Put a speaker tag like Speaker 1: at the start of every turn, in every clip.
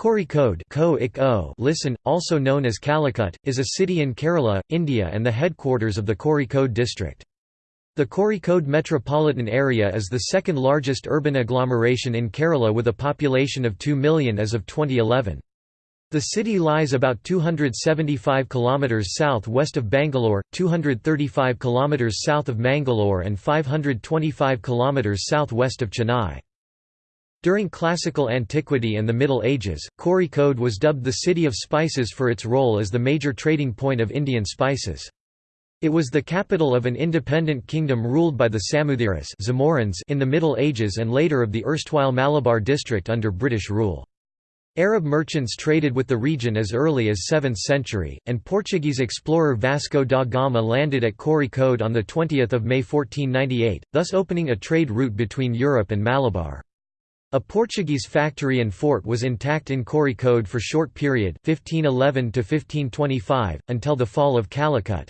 Speaker 1: Kozhikode listen, also known as Calicut, is a city in Kerala, India and the headquarters of the Kozhikode district. The Kozhikode metropolitan area is the second largest urban agglomeration in Kerala with a population of 2 million as of 2011. The city lies about 275 km south-west of Bangalore, 235 km south of Mangalore and 525 km south-west of Chennai. During classical antiquity and the Middle Ages, Kozhikode was dubbed the City of Spices for its role as the major trading point of Indian spices. It was the capital of an independent kingdom ruled by the Samuthiras in the Middle Ages and later of the erstwhile Malabar district under British rule. Arab merchants traded with the region as early as 7th century, and Portuguese explorer Vasco da Gama landed at Kozhikode on 20 May 1498, thus opening a trade route between Europe and Malabar. A Portuguese factory and fort was intact in Kozhikode for short period 1511 to 1525 until the fall of Calicut.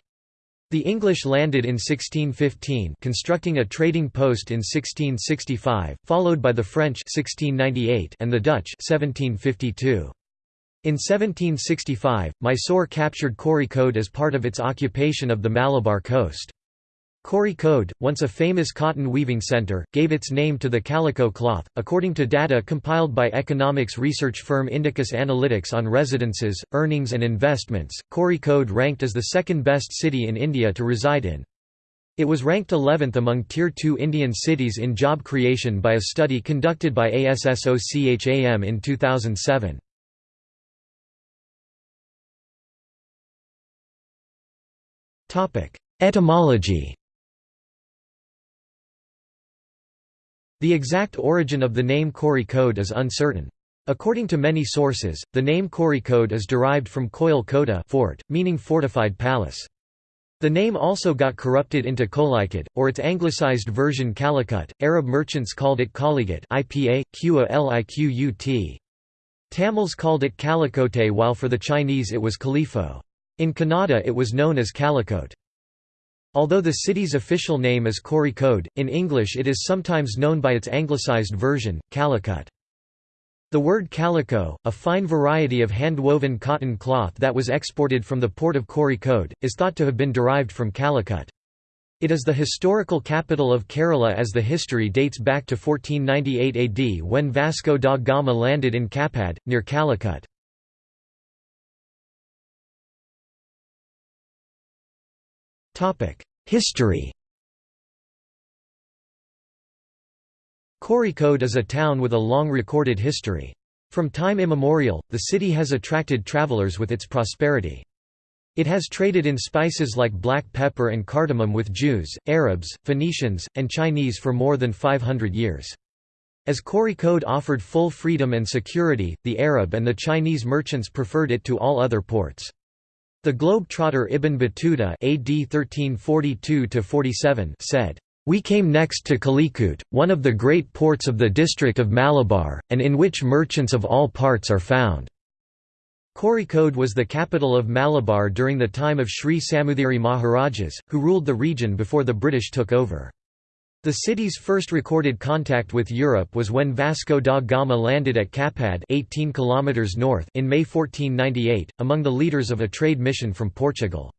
Speaker 1: The English landed in 1615 constructing a trading post in 1665 followed by the French 1698 and the Dutch 1752. In 1765, Mysore captured Kozhikode as part of its occupation of the Malabar coast. Kozhikode, once a famous cotton weaving center, gave its name to the calico cloth. According to data compiled by economics research firm Indicus Analytics on residences, earnings, and investments, Kozhikode ranked as the second best city in India to reside in. It was ranked 11th among Tier 2 Indian cities in job creation by a study conducted by ASSOCHAM in 2007. Etymology The exact origin of the name Kozhikode is uncertain. According to many sources, the name Kozhikode is derived from Koil Kota fort, meaning fortified palace. The name also got corrupted into Kolikot, or its anglicized version Calicut. Arab merchants called it Kaligut IPA. Tamils called it Calicote while for the Chinese it was Califo. In Kannada it was known as Calicote. Although the city's official name is Kozhikode, in English it is sometimes known by its anglicized version, Calicut. The word calico, a fine variety of hand-woven cotton cloth that was exported from the port of Kozhikode, is thought to have been derived from Calicut. It is the historical capital of Kerala as the history dates back to 1498 AD when Vasco da Gama landed in Kappad, near Calicut. History Kozhikode is a town with a long recorded history. From time immemorial, the city has attracted travelers with its prosperity. It has traded in spices like black pepper and cardamom with Jews, Arabs, Phoenicians, and Chinese for more than 500 years. As Kozhikode offered full freedom and security, the Arab and the Chinese merchants preferred it to all other ports. The globe-trotter Ibn Battuta AD 1342 said, "...we came next to Calicut, one of the great ports of the district of Malabar, and in which merchants of all parts are found." Kozhikode was the capital of Malabar during the time of Sri Samuthiri Maharajas, who ruled the region before the British took over. The city's first recorded contact with Europe was when Vasco da Gama landed at Kappad 18 km north in May 1498, among the leaders of a trade mission from Portugal.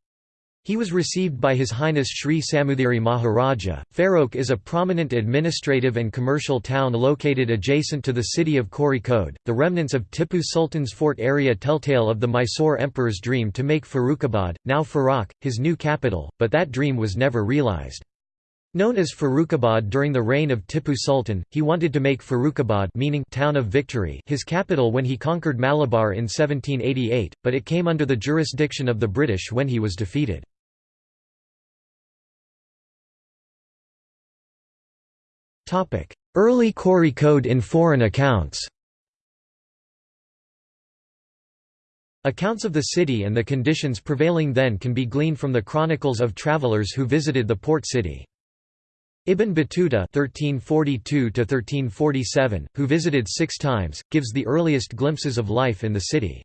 Speaker 1: He was received by His Highness Sri Samuthiri Maharaja. Faroke is a prominent administrative and commercial town located adjacent to the city of Kozhikode. The remnants of Tipu Sultan's fort area telltale of the Mysore emperor's dream to make Farrukhabad, now Farak, his new capital, but that dream was never realized. Known as Farrukhabad during the reign of Tipu Sultan, he wanted to make Farrukhabad meaning town of victory his capital when he conquered Malabar in 1788, but it came under the jurisdiction of the British when he was defeated. Early Kozhikode in foreign accounts Accounts of the city and the conditions prevailing then can be gleaned from the chronicles of travelers who visited the port city. Ibn Battuta (1342–1347), who visited six times, gives the earliest glimpses of life in the city.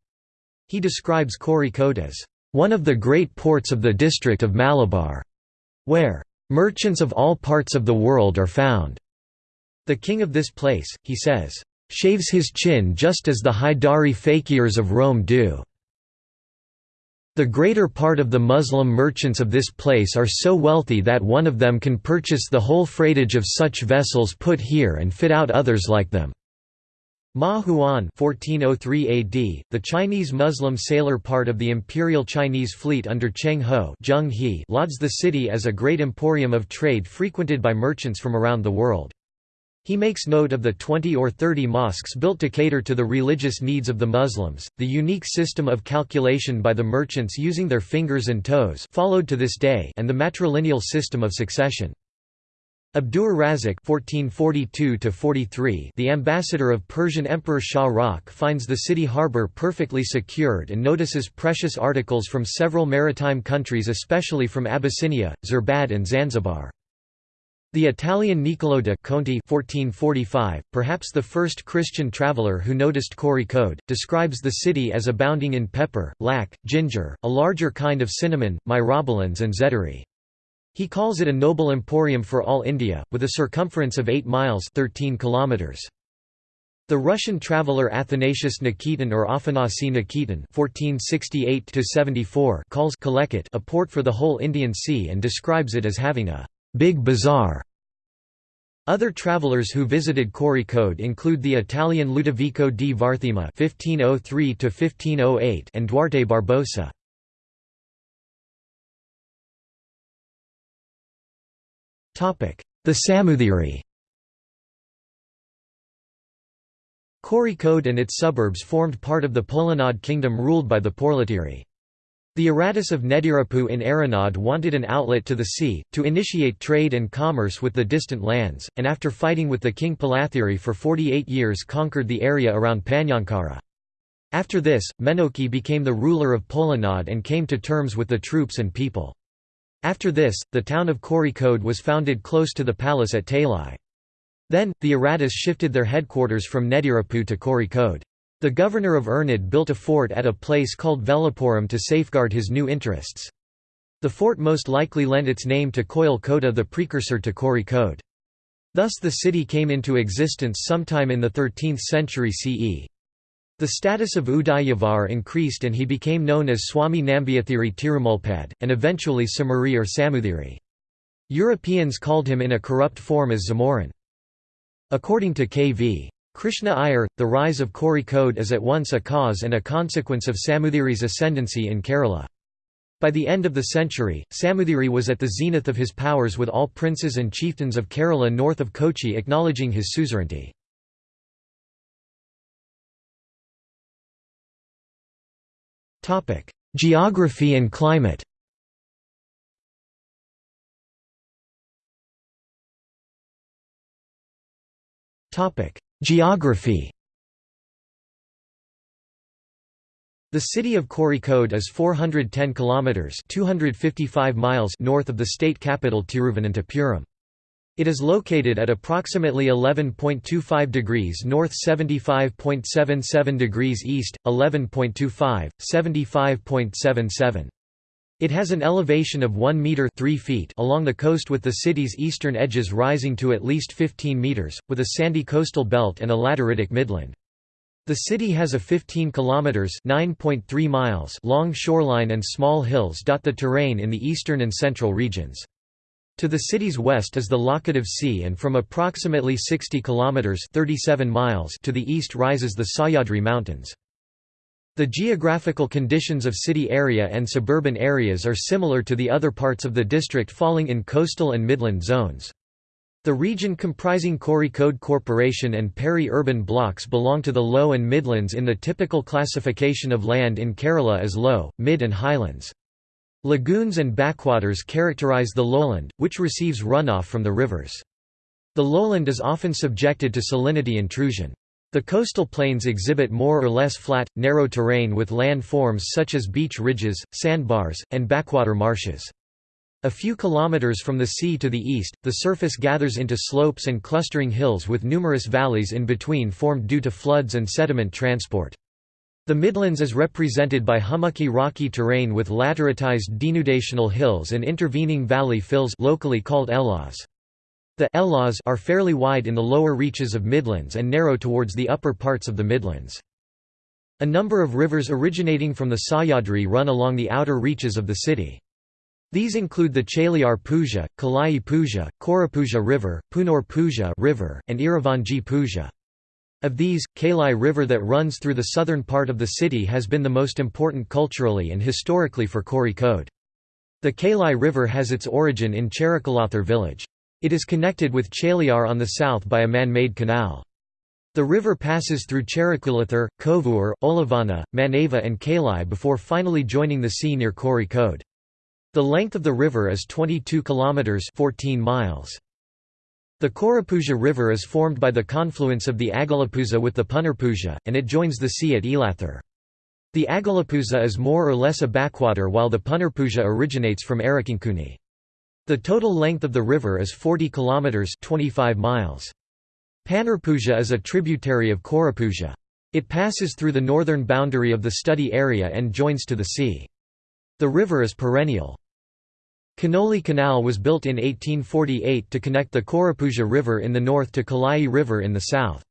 Speaker 1: He describes Kozhikode as one of the great ports of the district of Malabar, where merchants of all parts of the world are found. The king of this place, he says, shaves his chin just as the Haidari fakirs of Rome do. The greater part of the Muslim merchants of this place are so wealthy that one of them can purchase the whole freightage of such vessels put here and fit out others like them. Ma Huan 1403 AD, the Chinese Muslim sailor part of the Imperial Chinese fleet under Cheng Ho Zheng He lauds the city as a great emporium of trade frequented by merchants from around the world. He makes note of the 20 or 30 mosques built to cater to the religious needs of the Muslims, the unique system of calculation by the merchants using their fingers and toes followed to this day and the matrilineal system of succession. Abdur (1442–43), the ambassador of Persian Emperor Shah Rukh, finds the city harbour perfectly secured and notices precious articles from several maritime countries, especially from Abyssinia, Zerbad, and Zanzibar. The Italian Niccolò da Conti 1445, perhaps the first Christian traveller who noticed Kozhikode, describes the city as abounding in pepper, lac, ginger, a larger kind of cinnamon, myrobalans and zederi. He calls it a noble emporium for all India, with a circumference of 8 miles 13 kilometers. The Russian traveller Athanasius Nikitin or Afanasi Nikitin (1468–74) calls Calicut a port for the whole Indian Sea and describes it as having a Big Bazaar. Other travelers who visited Kozhikode include the Italian Ludovico di Varthema (1503–1508) and Duarte Barbosa. Topic: The Samoothiri. Kozhikode and its suburbs formed part of the Polanad kingdom ruled by the Porlatiri. The Aratus of Nedirapu in Aranad wanted an outlet to the sea, to initiate trade and commerce with the distant lands, and after fighting with the king Palathiri for 48 years conquered the area around Panyankara. After this, Menoki became the ruler of Polanad and came to terms with the troops and people. After this, the town of Kozhikode was founded close to the palace at Talai. Then, the Aratus shifted their headquarters from Nedirapu to Kozhikode. The governor of Ernad built a fort at a place called Velapuram to safeguard his new interests. The fort most likely lent its name to Koil Kota the precursor to Kozhikode. Thus the city came into existence sometime in the 13th century CE. The status of Udayavar increased and he became known as Swami Nambiathiri Tirumulpad, and eventually Samuri or Samuthiri. Europeans called him in a corrupt form as Zamorin. According to K.V. Krishna Iyer, the rise of Kozhikode is at once a cause and a consequence of Samoothiri's ascendancy in Kerala. By the end of the century, Samoothiri was at the zenith of his powers with all princes and chieftains of Kerala north of Kochi acknowledging his suzerainty. Geography and climate Topic: Geography The city of Kozhikode is 410 kilometers (255 miles) north of the state capital Tiruvananthapuram. It is located at approximately 11.25 degrees north 75.77 degrees east, 11.25, 75.77. It has an elevation of 1 meter 3 feet along the coast with the city's eastern edges rising to at least 15 meters, with a sandy coastal belt and a lateritic midland. The city has a 15 kilometers (9.3 miles) long shoreline and small hills dot the terrain in the eastern and central regions. To the city's west is the Laccadive Sea and from approximately 60 kilometers (37 miles) to the east rises the Sahyadri Mountains. The geographical conditions of city area and suburban areas are similar to the other parts of the district falling in coastal and midland zones. The region comprising Kozhikode Corporation and peri-urban blocks belong to the low and midlands in the typical classification of land in Kerala as low, mid and highlands. Lagoons and backwaters characterize the lowland, which receives runoff from the rivers. The lowland is often subjected to salinity intrusion. The coastal plains exhibit more or less flat, narrow terrain with land forms such as beach ridges, sandbars, and backwater marshes. A few kilometers from the sea to the east, the surface gathers into slopes and clustering hills with numerous valleys in between formed due to floods and sediment transport. The Midlands is represented by hummocky rocky terrain with lateritized denudational hills and intervening valley fills locally called elas. The Elas are fairly wide in the lower reaches of Midlands and narrow towards the upper parts of the Midlands. A number of rivers originating from the Sahyadri run along the outer reaches of the city. These include the Chaliar Puja, Kalai Puja, Korapuzha River, Punor Puja River, and Iravanji Puja. Of these, Kalai River that runs through the southern part of the city has been the most important culturally and historically for Kozhikode. The Kalai River has its origin in Cherikalathur village. It is connected with Chaliar on the south by a man-made canal. The river passes through Cherikalathur, Kovur, Olavana, Manava and Kalai before finally joining the sea near Kozhikode. The length of the river is 22 kilometers 14 miles. The Korapuzha River is formed by the confluence of the Agalapuzha with the Punarpuja, and it joins the sea at Elathur. The Agalapuzha is more or less a backwater while the Punarpuja originates from Arakinkuni. The total length of the river is 40 kilometers 25 miles. Panarpuja is a tributary of Korapuzha. It passes through the northern boundary of the study area and joins to the sea. The river is perennial. Kanoli Canal was built in 1848 to connect the Korapuzha River in the north to Kalai River in the south.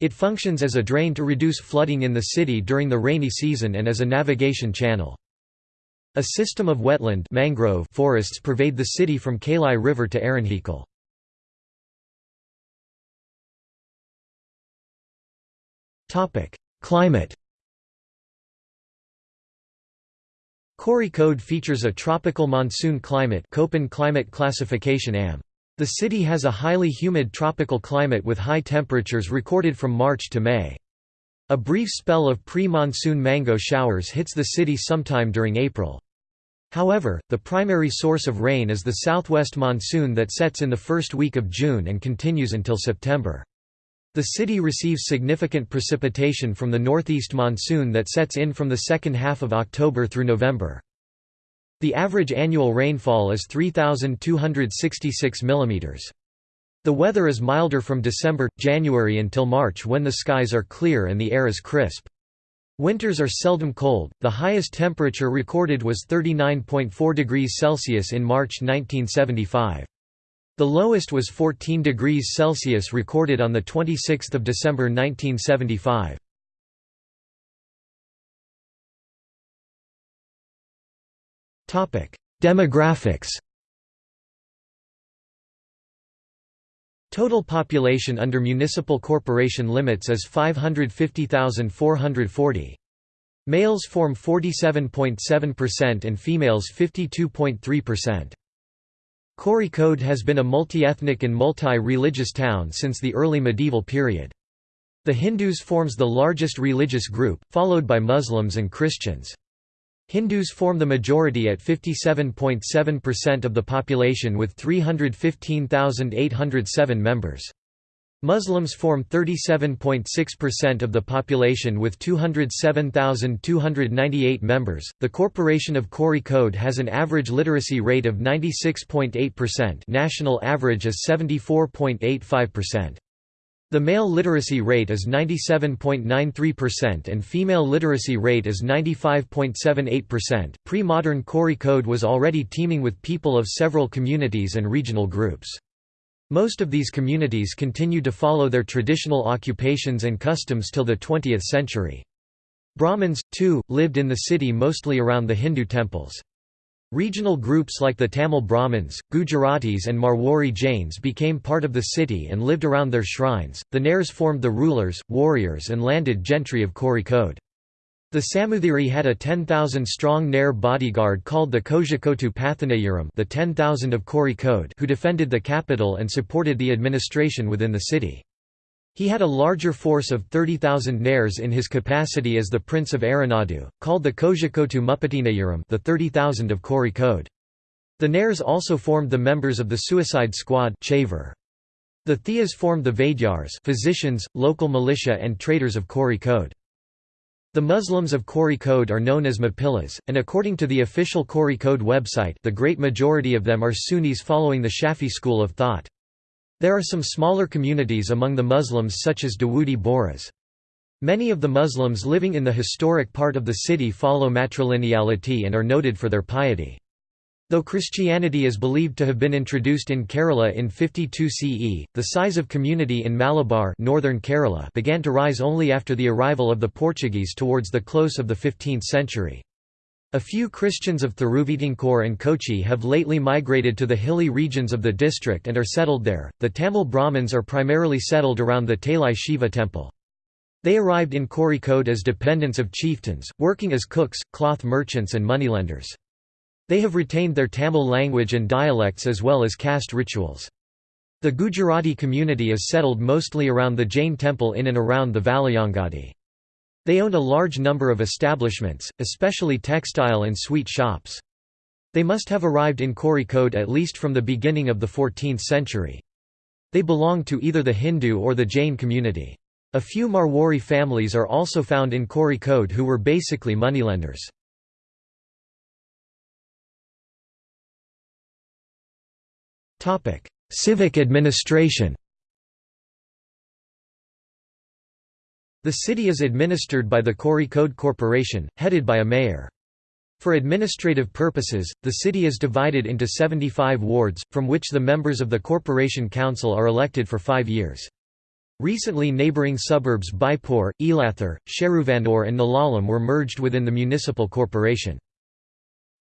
Speaker 1: It functions as a drain to reduce flooding in the city during the rainy season and as a navigation channel. A system of wetland mangrove forests pervade the city from Kalai River to Aranhikal. Climate Kozhikode features a tropical monsoon climate Köppen climate classification AM. The city has a highly humid tropical climate with high temperatures recorded from March to May. A brief spell of pre-monsoon mango showers hits the city sometime during April. However, the primary source of rain is the southwest monsoon that sets in the first week of June and continues until September. The city receives significant precipitation from the northeast monsoon that sets in from the second half of October through November. The average annual rainfall is 3,266 mm. The weather is milder from December, January until March when the skies are clear and the air is crisp. Winters are seldom cold, the highest temperature recorded was 39.4 degrees Celsius in March 1975. The lowest was 14 degrees Celsius recorded on 26 December 1975. Demographics Total population under municipal corporation limits is 550,440. Males form 47.7% and females 52.3%. Kozhikode has been a multi-ethnic and multi-religious town since the early medieval period. The Hindus forms the largest religious group, followed by Muslims and Christians. Hindus form the majority at 57.7% of the population with 315,807 members. Muslims form 37.6% of the population with 207,298 members. The Corporation of Kozhikode has an average literacy rate of 96.8%. National average is 74.85%. The male literacy rate is 97.93% and female literacy rate is 95.78%. Pre-modern Kozhikode was already teeming with people of several communities and regional groups. Most of these communities continued to follow their traditional occupations and customs till the 20th century. Brahmins, too, lived in the city mostly around the Hindu temples. Regional groups like the Tamil Brahmins, Gujaratis, and Marwari Jains became part of the city and lived around their shrines. The Nairs formed the rulers, warriors, and landed gentry of Kozhikode. The Samuthiri had a 10,000-strong Nair bodyguard called the Kozhikotu Pathanayaram the 10,000 of Kozhikode who defended the capital and supported the administration within the city. He had a larger force of 30,000 Nairs in his capacity as the Prince of Aranadu, called the Kozhikotu Mupatinayaram the 30,000 of Kozhikode. The Nairs also formed the members of the suicide squad The Thiyas formed the Vaidyars physicians, local militia and traders of Kozhikode. The Muslims of Kozhikode are known as Mapillas, and according to the official Kozhikode website the great majority of them are Sunnis following the Shafi school of thought. There are some smaller communities among the Muslims such as Dawoodi Bohras. Many of the Muslims living in the historic part of the city follow matrilineality and are noted for their piety. Though Christianity is believed to have been introduced in Kerala in 52 CE, the size of community in Malabar northern Kerala began to rise only after the arrival of the Portuguese towards the close of the 15th century. A few Christians of Thiruvitinkor and Kochi have lately migrated to the hilly regions of the district and are settled there. The Tamil Brahmins are primarily settled around the Talai Shiva temple. They arrived in Kozhikode as dependents of chieftains, working as cooks, cloth merchants, and moneylenders. They have retained their Tamil language and dialects as well as caste rituals. The Gujarati community is settled mostly around the Jain temple in and around the Valayangadi. They owned a large number of establishments, especially textile and sweet shops. They must have arrived in Kozhikode at least from the beginning of the 14th century. They belonged to either the Hindu or the Jain community. A few Marwari families are also found in Kozhikode who were basically moneylenders. Civic administration The city is administered by the Kozhikode Corporation, headed by a mayor. For administrative purposes, the city is divided into 75 wards, from which the members of the Corporation Council are elected for five years. Recently neighbouring suburbs Beypore, Elathur, Sheruvandur and Nellalam were merged within the municipal corporation.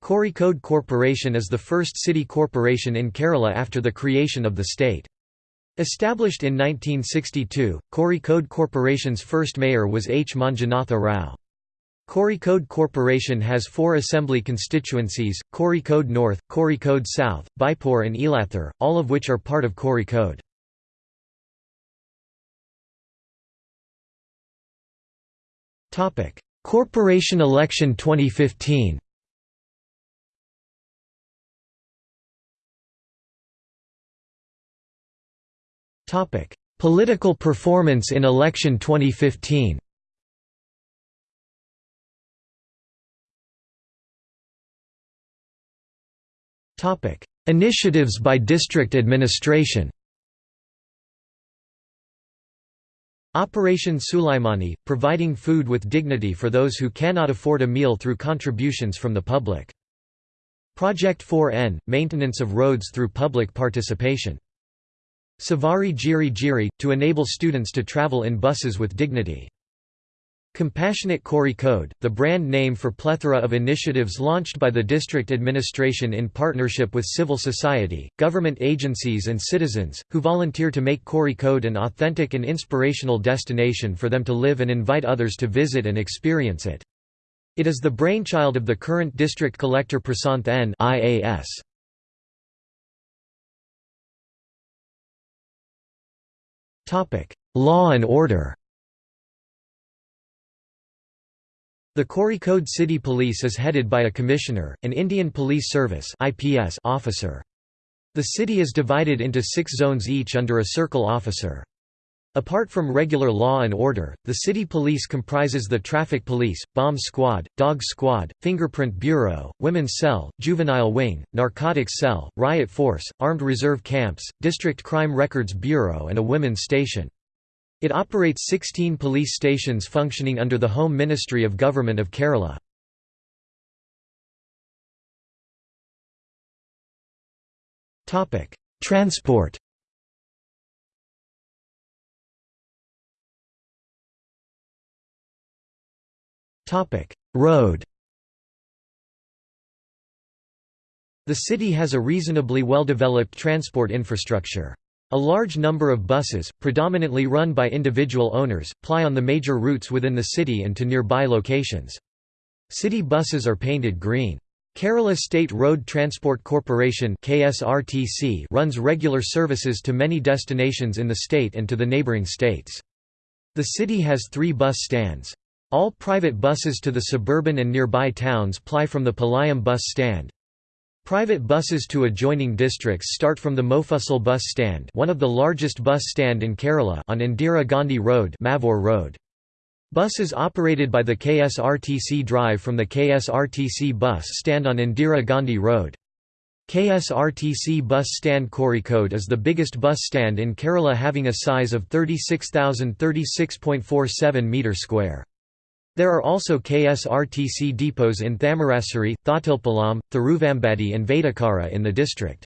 Speaker 1: Kozhikode Corporation is the first city corporation in Kerala after the creation of the state. Established in 1962, Code Corporation's first mayor was H. Manjunatha Rao. Code Corporation has four assembly constituencies, Code North, Code South, Beypore and Elathur, all of which are part of Kozhikode. Corporation election 2015 Political performance in election 2015 Initiatives by district administration Operation Sulaimani, providing food with dignity for those who cannot afford a meal through contributions from the public. Project 4N, maintenance of roads through public participation. Savari Giri Giri, to enable students to travel in buses with dignity. Compassionate Kozhikode, the brand name for plethora of initiatives launched by the district administration in partnership with civil society, government agencies and citizens, who volunteer to make Kozhikode an authentic and inspirational destination for them to live and invite others to visit and experience it. It is the brainchild of the current district collector Prasanth N. IAS. Law and order The Kozhikode City Police is headed by a commissioner, an Indian Police Service officer. The city is divided into six zones each under a circle officer. Apart from regular law and order, the city police comprises the traffic police, bomb squad, dog squad, fingerprint bureau, women's cell, juvenile wing, narcotics cell, riot force, armed reserve camps, district crime records bureau and a women's station. It operates 16 police stations functioning under the Home Ministry of Government of Kerala. Transport Road The city has a reasonably well-developed transport infrastructure. A large number of buses, predominantly run by individual owners, ply on the major routes within the city and to nearby locations. City buses are painted green. Kerala State Road Transport Corporation KSRTC runs regular services to many destinations in the state and to the neighbouring states. The city has three bus stands. All private buses to the suburban and nearby towns ply from the Palayam bus stand. Private buses to adjoining districts start from the Mofussil bus stand one of the largest bus stand in Kerala on Indira Gandhi Road, Mavoor Road. Buses operated by the KSRTC drive from the KSRTC bus stand on Indira Gandhi Road. KSRTC bus stand Kozhikode is the biggest bus stand in Kerala having a size of 36,036.47 metre square. There are also KSRTC depots in Thamarassery, Thotilpalam, Thiruvambadi and Vadakara in the district.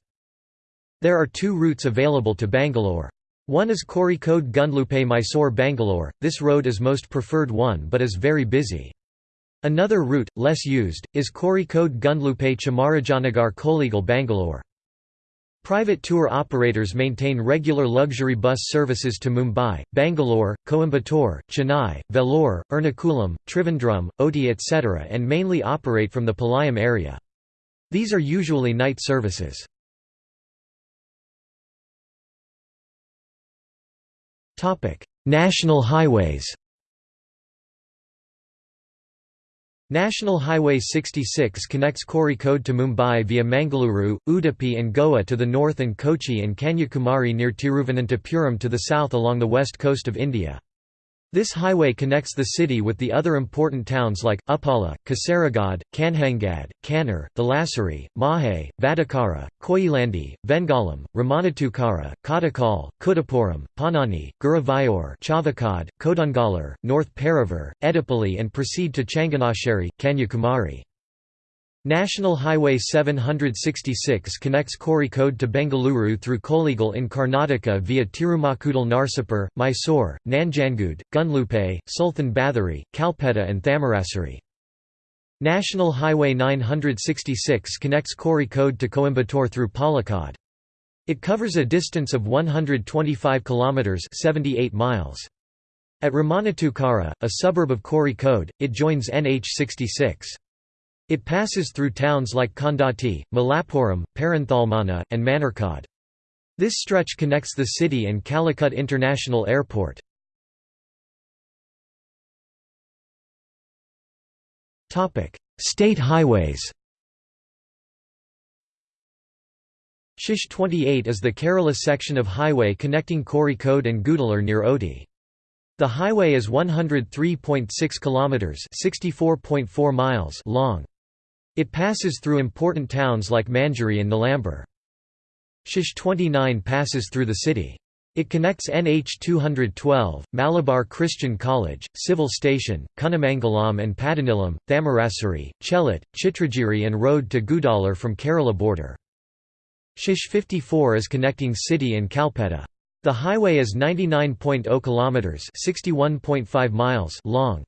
Speaker 1: There are two routes available to Bangalore. One is Kozhikode Gundlupet Mysore Bangalore, this road is most preferred one but is very busy. Another route, less used, is Kozhikode Gundlupet Chamarajanagar Kollegal Bangalore. Private tour operators maintain regular luxury bus services to Mumbai, Bangalore, Coimbatore, Chennai, Vellore, Ernakulam, Trivandrum, Ooty etc. and mainly operate from the Palayam area. These are usually night services. National highways National Highway 66 connects Kozhikode to Mumbai via Mangaluru, Udupi and Goa to the north and Kochi and Kanyakumari near Tiruvananthapuram to the south along the west coast of India. This highway connects the city with the other important towns like, Uppala, Kasaragod, Kanhangad, Kannur, Thalassery, Mahe, Vadakara, Koyilandy, Vengalam, Ramanattukara, Kottakkal, Kudapuram, Panani, Guruvayur Chavakad, Kodungalur, North Paravur, Edapally and proceed to Changanasheri, Kanyakumari. National Highway 766 connects Kozhikode to Bengaluru through Kollegal in Karnataka via Tirumakudal Narsipur, Mysore, Nanjangud, Gundlupet, Sultan Bathery, Kalpetta and Thamarassery. National Highway 966 connects Kozhikode to Coimbatore through Palakkad. It covers a distance of 125 kilometers 78 miles. At Ramanattukara, a suburb of Kozhikode, it joins NH 66. It passes through towns like Kondatti, Malappuram, Perinthalmanna, and Manarkad. This stretch connects the city and Calicut International Airport. State highways Shish 28 is the Kerala section of highway connecting Kozhikode and Gudalur near Ooty. The highway is 103.6 kilometers, 64.4 miles long. It passes through important towns like Manjeri and Nilambur. Shish 29 passes through the city. It connects NH 212, Malabar Christian College, Civil Station, Kunnamangalam and Padanilam, Thamarassery, Chelat, Chitragiri and road to Gudalur from Kerala border. Shish 54 is connecting city and Kalpetta. The highway is 99.0 kilometers, 61.5 miles long.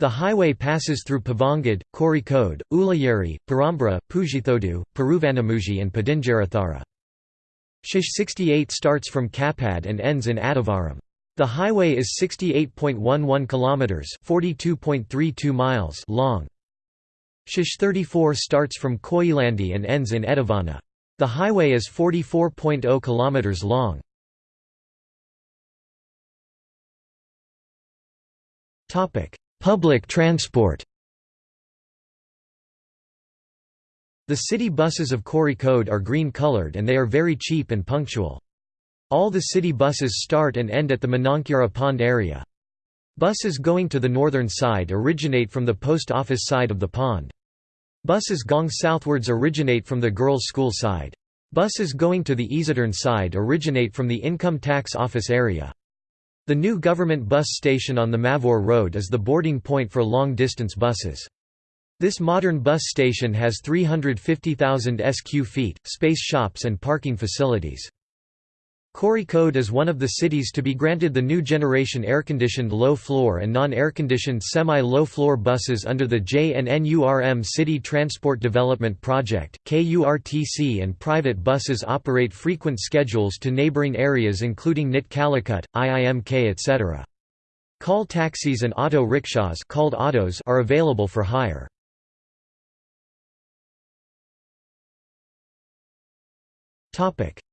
Speaker 1: The highway passes through Pavangad, Kozhikode, Ullayeri, Perambra, Pujithodu, Peruvanamuji and Padingarathara. Shish 68 starts from Kappad and ends in Adavaram. The highway is 68.11 kilometers, 42.32 miles long. Shish 34 starts from Koyilandy and ends in Edavana. The highway is 44.0 kilometers long. Topic: Public transport The city buses of Kozhikode are green-colored and they are very cheap and punctual. All the city buses start and end at the Manankura pond area. Buses going to the northern side originate from the post office side of the pond. Buses going southwards originate from the girls' school side. Buses going to the easyturn side originate from the income tax office area. The new government bus station on the Mavoor Road is the boarding point for long-distance buses. This modern bus station has 350,000 sq feet, space shops and parking facilities. Kozhikode is one of the cities to be granted the new generation air-conditioned low-floor and non-air-conditioned semi-low-floor buses under the JNNURM City Transport Development Project. KURTC and private buses operate frequent schedules to neighbouring areas including NIT Calicut, IIMK etc. Call taxis and auto rickshaws called autos are available for hire.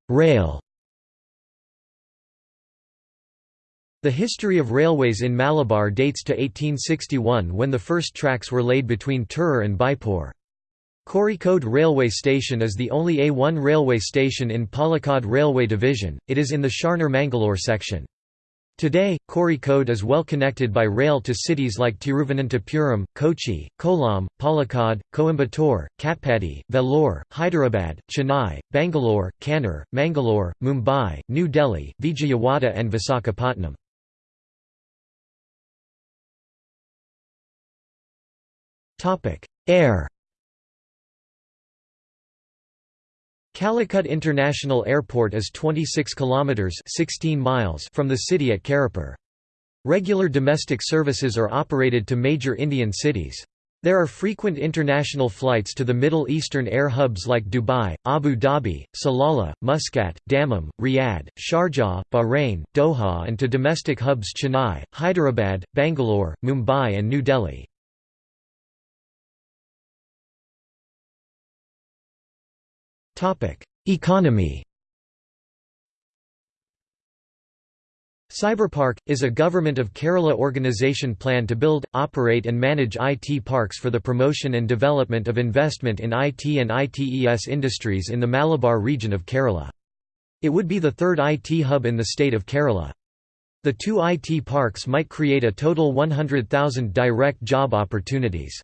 Speaker 1: Rail The history of railways in Malabar dates to 1861 when the first tracks were laid between Tirur and Beypore. Kozhikode Railway Station is the only A1 railway station in Palakkad Railway Division, it is in the Sharnur-Mangalore section. Today, Kozhikode is well connected by rail to cities like Tiruvananthapuram, Kochi, Kollam, Palakkad, Coimbatore, Katpadi, Vellore, Hyderabad, Chennai, Bangalore, Kannur, Mangalore, Mumbai, New Delhi, Vijayawada and Visakhapatnam. Air Calicut International Airport is 26 kilometers 16 miles from the city at Karipur. Regular domestic services are operated to major Indian cities. There are frequent international flights to the Middle Eastern air hubs like Dubai, Abu Dhabi, Salalah, Muscat, Dammam, Riyadh, Sharjah, Bahrain, Doha and to domestic hubs Chennai, Hyderabad, Bangalore, Mumbai and New Delhi. Economy Cyberpark, is a Government of Kerala organisation plan to build, operate and manage IT parks for the promotion and development of investment in IT and ITES industries in the Malabar region of Kerala. It would be the third IT hub in the state of Kerala. The two IT parks might create a total 100,000 direct job opportunities.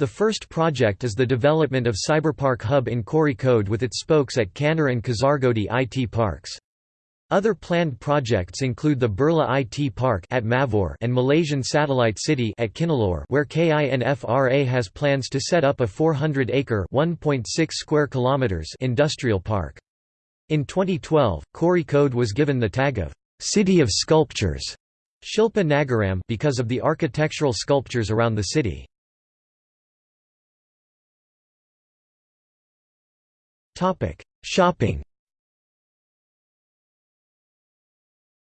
Speaker 1: The first project is the development of Cyberpark Hub in Kozhikode with its spokes at Kannur and Kasargodi IT parks. Other planned projects include the Birla IT Park at Mavoor and Malaysian Satellite City at Kennalur where KINFRA has plans to set up a 400-acre (1.6 square kilometers) industrial park. In 2012, Kozhikode was given the tag of City of Sculptures Shilpa Nagaram because of the architectural sculptures around the city. Shopping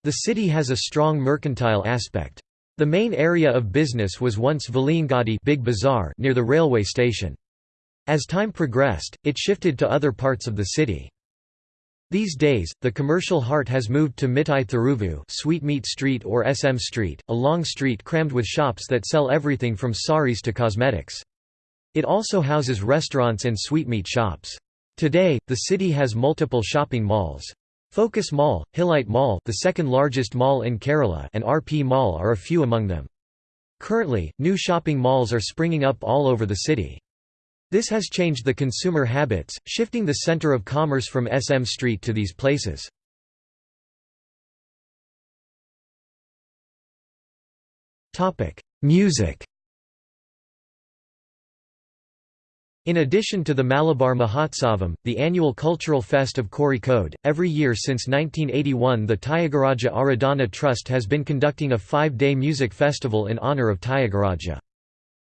Speaker 1: The city has a strong mercantile aspect. The main area of business was once Veliyangadi Big Bazaar near the railway station. As time progressed, it shifted to other parts of the city. These days, the commercial heart has moved to Mittai Theruvu Sweetmeat Street or SM Street, a long street crammed with shops that sell everything from saris to cosmetics. It also houses restaurants and sweetmeat shops. Today, the city has multiple shopping malls. Focus Mall, Hillite Mall the second largest mall in Kerala and RP Mall are a few among them. Currently, new shopping malls are springing up all over the city. This has changed the consumer habits, shifting the center of commerce from SM Street to these places. Music In addition to the Malabar Mahotsavam, the annual cultural fest of Kozhikode, every year since 1981 the Tyagaraja Aradhana Trust has been conducting a five-day music festival in honour of Tyagaraja.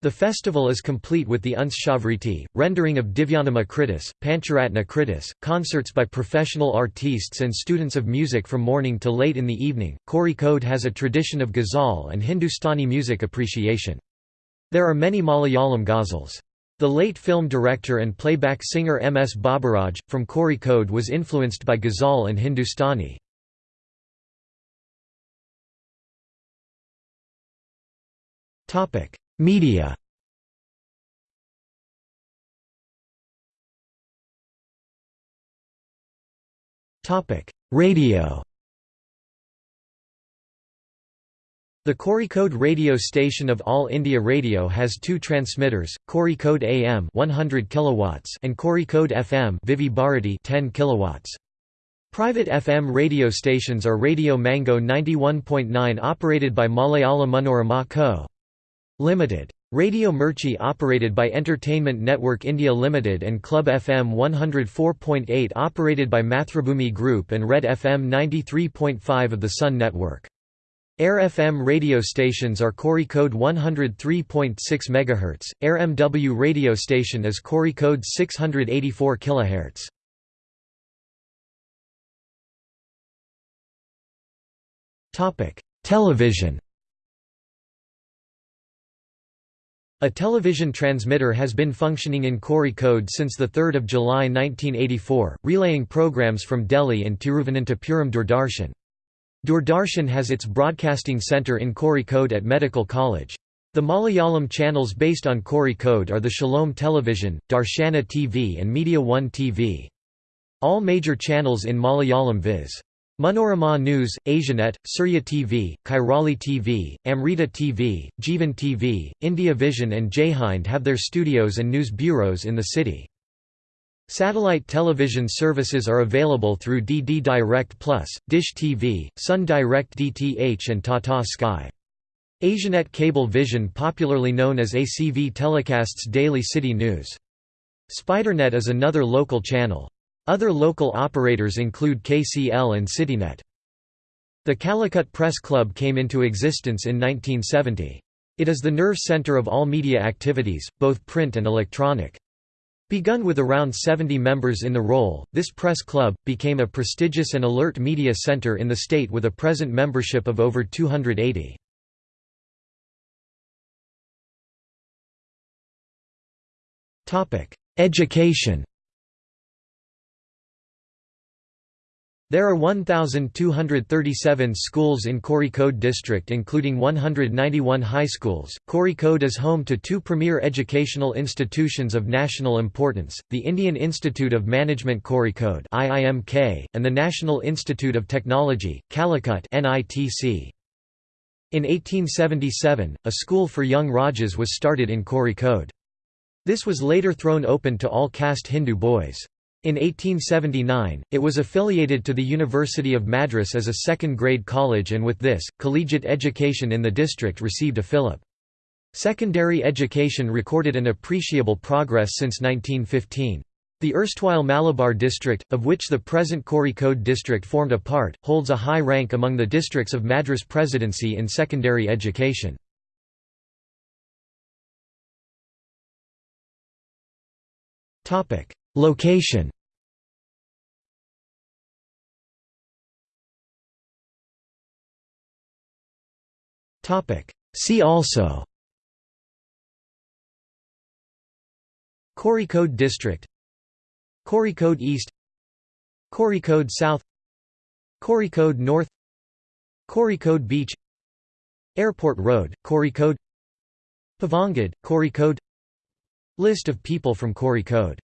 Speaker 1: The festival is complete with the Unshavriti, rendering of Divyanama Kritis, Pancharatna Kritis, concerts by professional artistes and students of music from morning to late in the evening. Kozhikode has a tradition of ghazal and Hindustani music appreciation. There are many Malayalam ghazals. The late film director and playback singer M. S. Baburaj, from Kozhikode was influenced by Ghazal and Hindustani. Media Radio The Kozhikode radio station of All India Radio has two transmitters, Kozhikode AM 100 kilowatts and Kozhikode FM Vividh Bharati 10 kilowatts. Private FM radio stations are Radio Mango 91.9 operated by Malayala Manorama Co. Limited. Radio Mirchi operated by Entertainment Network India Limited and Club FM 104.8 operated by Mathrubhumi Group and Red FM 93.5 of the Sun Network. Air FM radio stations are Kozhikode 103.6 MHz, Air MW radio station is Kozhikode 684 kHz. Television A television transmitter has been functioning in Kozhikode since 3 July 1984, relaying programs from Delhi and Tiruvananthapuram Doordarshan. Doordarshan has its broadcasting centre in Kozhikode at Medical College. The Malayalam channels based on Kozhikode are the Shalom Television, Darshana TV and Media One TV. All major channels in Malayalam viz. Manorama News, Asianet, Surya TV, Kairali TV, Amrita TV, Jeevan TV, India Vision and Jaihind have their studios and news bureaus in the city. Satellite television services are available through DD Direct Plus, Dish TV, Sun Direct DTH and Tata Sky. Asianet Cable Vision popularly known as ACV telecasts daily city news. SpiderNet is another local channel. Other local operators include KCL and CityNet. The Calicut Press Club came into existence in 1970. It is the nerve center of all media activities, both print and electronic. Begun with around 70 members in the role, this press club, became a prestigious and alert media center in the state with a present membership of over 280. Education There are 1,237 schools in Kozhikode district including 191 high schools. Kozhikode is home to two premier educational institutions of national importance, the Indian Institute of Management Kozhikode and the National Institute of Technology, Calicut In 1877, a school for young Rajas was started in Kozhikode. This was later thrown open to all caste Hindu boys. In 1879, it was affiliated to the University of Madras as a second-grade college and with this, collegiate education in the district received a fillip. Secondary education recorded an appreciable progress since 1915. The erstwhile Malabar district, of which the present Kozhikode district formed a part, holds a high rank among the districts of Madras Presidency in secondary education. Location. See also. Kozhikode District. Kozhikode East. Kozhikode South. Kozhikode North. Kozhikode Beach. Airport Road, Kozhikode Pavangad, Kozhikode List of people from Kozhikode